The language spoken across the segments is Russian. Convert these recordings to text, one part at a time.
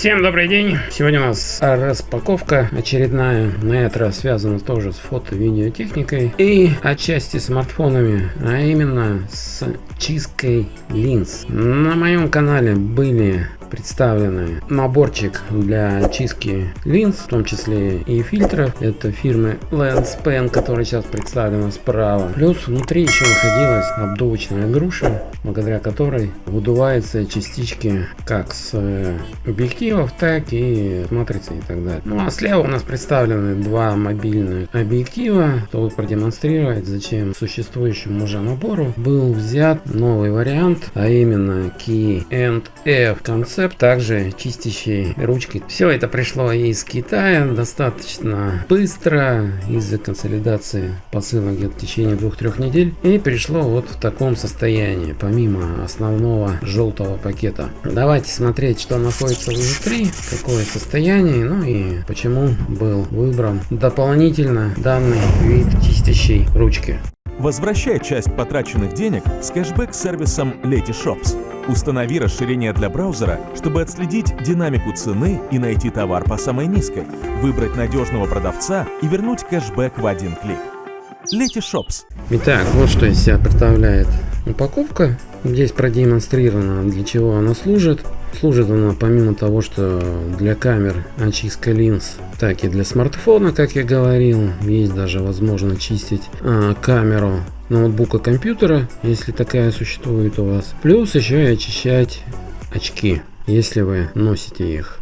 Всем добрый день! Сегодня у нас распаковка очередная, на этот раз связана тоже с фото-видеотехникой и отчасти смартфонами, а именно с чисткой линз. На моем канале были представлены наборчик для чистки линз, в том числе и фильтров. Это фирмы Lenspen, которая сейчас представлена справа. Плюс внутри еще находилась обдувочная груша, благодаря которой выдуваются частички как с э, объективов, так и с матрицы и так далее. Ну а слева у нас представлены два мобильных объектива, чтобы продемонстрировать, зачем существующему уже набору был взят новый вариант, а именно Key and F концепт рецепт, также чистящей ручки. Все это пришло из Китая достаточно быстро из-за консолидации посылок в течение двух-трех недель и пришло вот в таком состоянии, помимо основного желтого пакета. Давайте смотреть, что находится внутри, какое состояние, ну и почему был выбран дополнительно данный вид чистящей ручки. Возвращай часть потраченных денег с кэшбэк-сервисом Letyshops. Установи расширение для браузера, чтобы отследить динамику цены и найти товар по самой низкой, выбрать надежного продавца и вернуть кэшбэк в один клик. Letyshops. Итак, вот что из себя представляет упаковка. Здесь продемонстрировано, для чего она служит. Служит она помимо того, что для камер очистка линз, так и для смартфона, как я говорил. Есть даже возможность чистить а, камеру ноутбука компьютера, если такая существует у вас. Плюс еще и очищать очки, если вы носите их.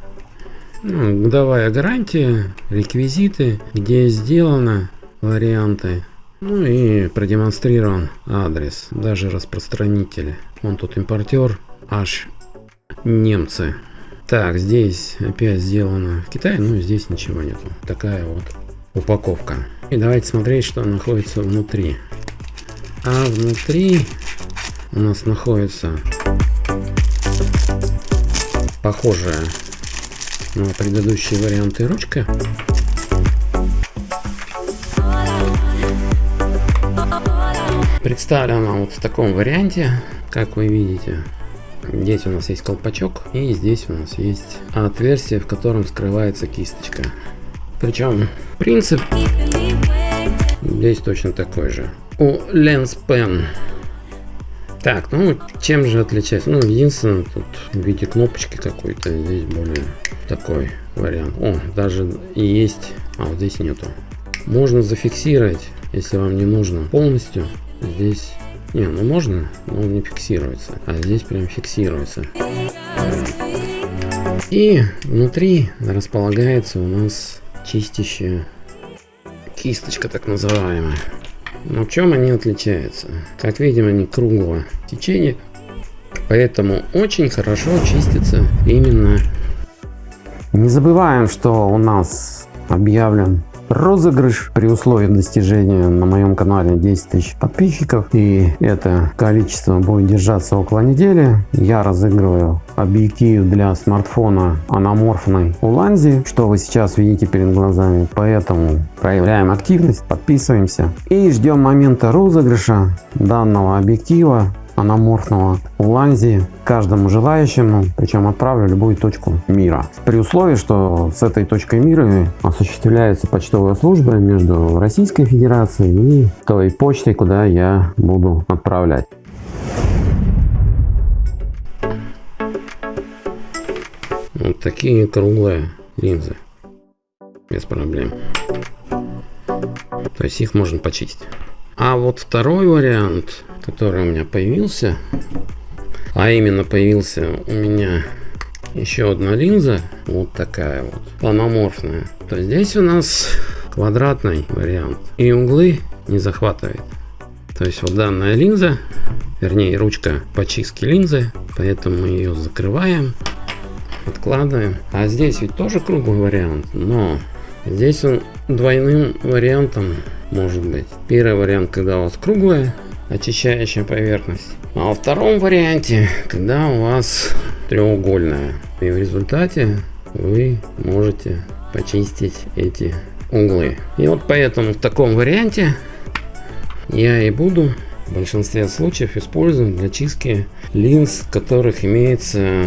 Ну, гарантия, реквизиты, где сделано, варианты. Ну и продемонстрирован адрес, даже распространители. Он тут импортер, аж немцы. Так, здесь опять сделано в Китае, но здесь ничего нету. Такая вот упаковка. И давайте смотреть, что находится внутри. А внутри у нас находится похожая на предыдущие варианты ручка. Представлена вот в таком варианте, как вы видите. Здесь у нас есть колпачок и здесь у нас есть отверстие, в котором скрывается кисточка. Причем принцип здесь точно такой же у Lens Pen. Так, ну чем же отличается? Ну, единственное, тут в виде кнопочки какой-то, здесь более такой вариант. О, даже есть, а вот здесь нету. Можно зафиксировать, если вам не нужно полностью. Здесь, не, ну можно, но он не фиксируется, а здесь прям фиксируется. И внутри располагается у нас чистящая кисточка так называемая. Но в чем они отличаются? Как видим, они круглого течения, поэтому очень хорошо чистятся именно. Не забываем, что у нас объявлен розыгрыш при условии достижения на моем канале 10 тысяч подписчиков. И это количество будет держаться около недели. Я разыгрываю объектив для смартфона аноморфной уланзи что вы сейчас видите перед глазами. Поэтому проявляем активность подписываемся и ждем момента розыгрыша данного объектива аноморфного ланзи каждому желающему, причем отправлю любую точку мира. При условии, что с этой точкой мира осуществляется почтовая служба между Российской Федерацией и той почтой, куда я буду отправлять. Вот такие круглые линзы. Без проблем. То есть их можно почистить. А вот второй вариант который у меня появился. А именно появился у меня еще одна линза. Вот такая вот. Планоморфная. То здесь у нас квадратный вариант. И углы не захватывает. То есть вот данная линза, вернее ручка почистки линзы. Поэтому мы ее закрываем. Откладываем. А здесь ведь тоже круглый вариант. Но здесь он двойным вариантом может быть. Первый вариант, когда у вас круглая очищающая поверхность. А во втором варианте, когда у вас треугольная. И в результате вы можете почистить эти углы. И вот поэтому в таком варианте я и буду в большинстве случаев использовать для чистки линз, в которых имеются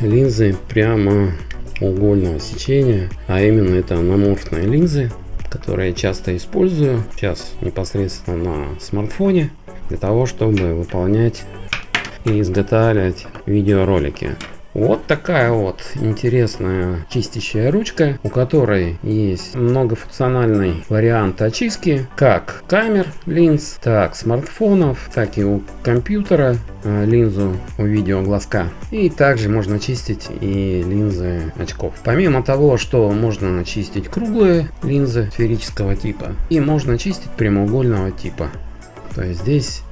линзы прямо прямоугольного сечения, а именно это анаморфные линзы, которые я часто использую сейчас непосредственно на смартфоне для того, чтобы выполнять и изготавливать видеоролики. Вот такая вот интересная чистящая ручка, у которой есть многофункциональный вариант очистки, как камер линз, так смартфонов, так и у компьютера э, линзу у видеоглазка. И также можно чистить и линзы очков. Помимо того, что можно очистить круглые линзы сферического типа и можно чистить прямоугольного типа. То есть здесь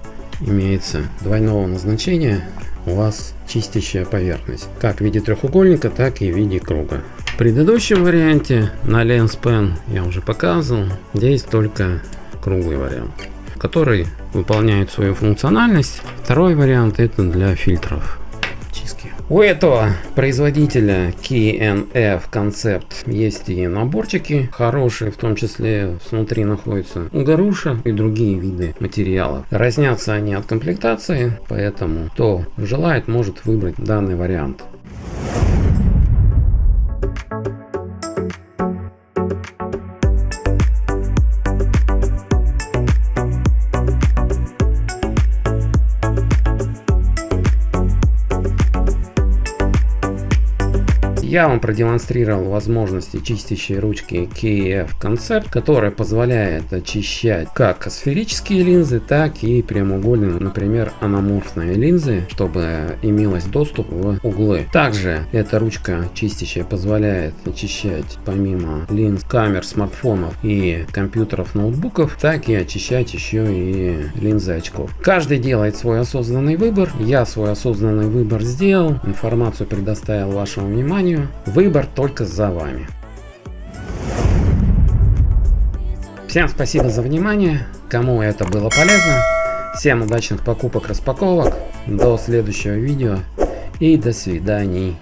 имеется двойного назначения у вас чистящая поверхность, как в виде треугольника, так и в виде круга. В предыдущем варианте на Lens Pen я уже показывал, здесь только круглый вариант, который выполняет свою функциональность. Второй вариант это для фильтров. У этого производителя KNF Concept есть и наборчики хорошие, в том числе внутри находится груша и другие виды материалов. Разнятся они от комплектации, поэтому кто желает может выбрать данный вариант. Я вам продемонстрировал возможности чистящей ручки KF Concept, которая позволяет очищать как сферические линзы, так и прямоугольные, например, анаморфные линзы, чтобы имелось доступ в углы. Также эта ручка чистящая позволяет очищать помимо линз камер смартфонов и компьютеров ноутбуков, так и очищать еще и линзы очков. Каждый делает свой осознанный выбор. Я свой осознанный выбор сделал, информацию предоставил вашему вниманию. Выбор только за вами. Всем спасибо за внимание. Кому это было полезно. Всем удачных покупок, распаковок. До следующего видео. И до свидания.